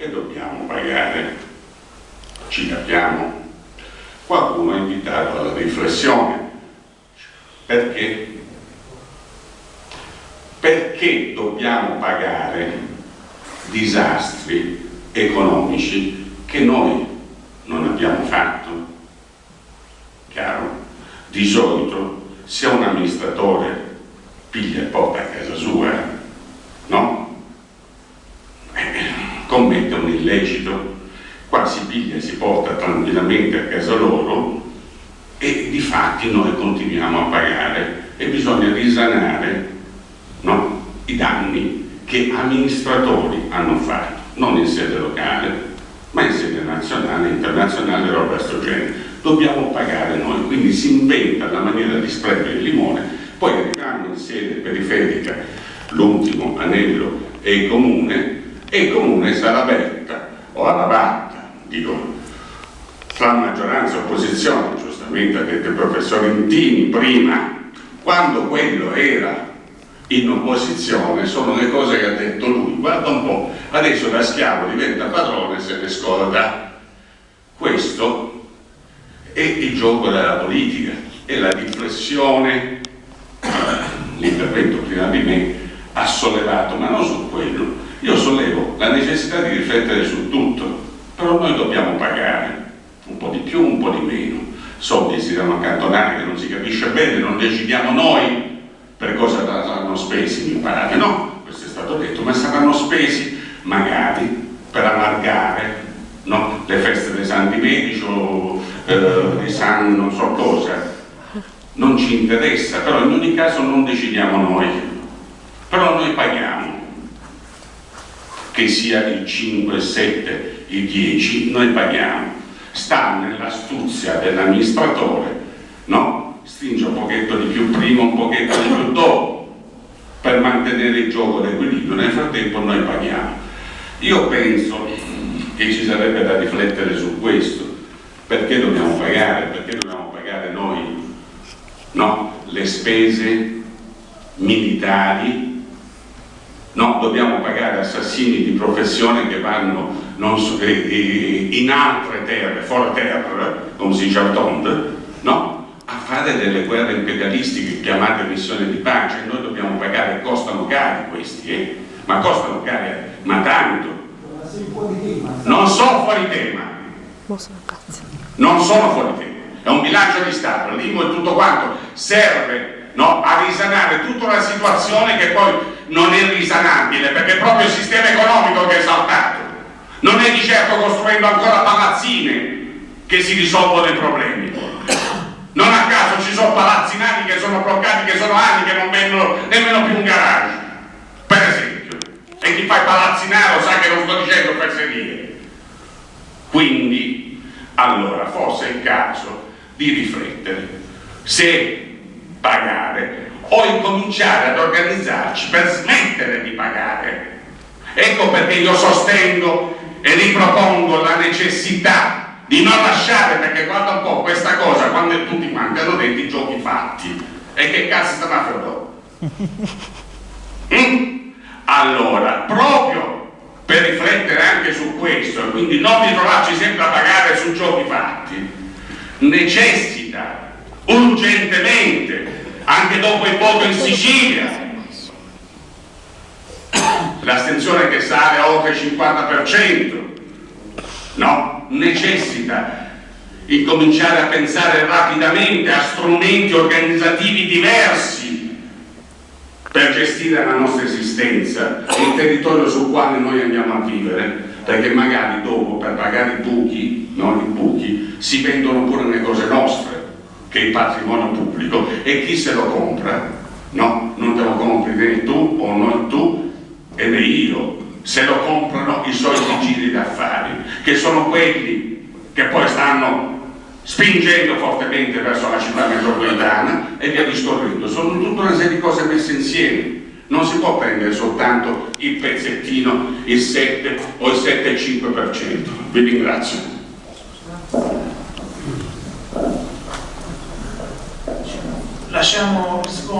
e dobbiamo pagare. Ci capiamo? Qualcuno ha invitato alla riflessione. Perché? Perché dobbiamo pagare disastri economici che noi non abbiamo fatto? Chiaro? Di solito se un amministratore piglia porta a casa sua, no? Eh, commette un illecito, qua si piglia e si porta tranquillamente a casa loro e di fatti noi continuiamo a pagare e bisogna risanare no? i danni che amministratori hanno fatto, non in sede locale, ma in sede nazionale, internazionale e roba sto genere. Dobbiamo pagare noi, quindi si inventa la maniera di sprecare il limone poi arriviamo in sede periferica l'ultimo anello è il comune e comune sarà aperta o alla batta, dico, tra maggioranza e opposizione, giustamente ha detto il professor Intini prima, quando quello era in opposizione sono le cose che ha detto lui, guarda un po', adesso da schiavo diventa padrone se ne scorda. Questo è il gioco della politica, è la riflessione l'intervento prima di me ha sollevato, ma non su quello. Io sollevo la necessità di riflettere su tutto, però noi dobbiamo pagare un po' di più, un po' di meno. Soldi si devono accantonare che non si capisce bene, non decidiamo noi per cosa saranno spesi, mi pare, no? Questo è stato detto, ma saranno spesi magari per allargare no? le feste dei santi medici o eh, dei santi non so cosa, non ci interessa, però in ogni caso non decidiamo noi, però noi paghiamo, che sia il 5, il 7, il 10, noi paghiamo, sta nell'astuzia dell'amministratore, no? stringe un pochetto di più prima, un pochetto di più dopo, per mantenere il gioco d'equilibrio, nel frattempo noi paghiamo. Io penso che ci sarebbe da riflettere su questo, perché dobbiamo pagare, perché dobbiamo pagare noi no? le spese militari? Dobbiamo pagare assassini di professione che vanno so, eh, eh, in altre terre, fuori terra, come si dice no? a fare delle guerre imperialistiche chiamate missioni di pace, noi dobbiamo pagare, costano cari questi, eh? ma costano cari, ma tanto. Non sono fuori tema. Non sono fuori tema è un bilancio di Stato, l'IMU e tutto quanto serve no, a risanare tutta una situazione che poi non è risanabile perché è proprio il sistema economico che è saltato. Non è di certo costruendo ancora palazzine che si risolvono i problemi. Non a caso ci sono palazzinati che sono bloccati che sono anni che non vendono nemmeno più un garage. Per esempio. E chi fa il palazzinaro sa che non sto dicendo per sedere quindi allora forse è il caso di riflettere. Se pagare o incominciare ad organizzarci per smettere di pagare. Ecco perché io sostengo e ripropongo la necessità di non lasciare, perché guarda un po' questa cosa, quando tutti quanti hanno detto i giochi fatti, e che cazzo stanno a fare mm? Allora, proprio per riflettere anche su questo, e quindi non ritrovarci sempre a pagare su giochi fatti, necessita urgentemente, anche dopo il voto in Sicilia, l'astensione che sale a oltre il 50%, no, necessita incominciare a pensare rapidamente a strumenti organizzativi diversi per gestire la nostra esistenza e il territorio sul quale noi andiamo a vivere perché magari dopo per pagare i buchi, non i buchi, si vendono pure le cose nostre, che è il patrimonio pubblico, e chi se lo compra? No, non te lo compri né tu o non tu e né io, se lo comprano i soliti giri d'affari, che sono quelli che poi stanno spingendo fortemente verso la città metropolitana e via discorrendo. Sono tutta una serie di cose messe insieme non si può prendere soltanto il pezzettino, il 7 o il 7,5%. Vi ringrazio. la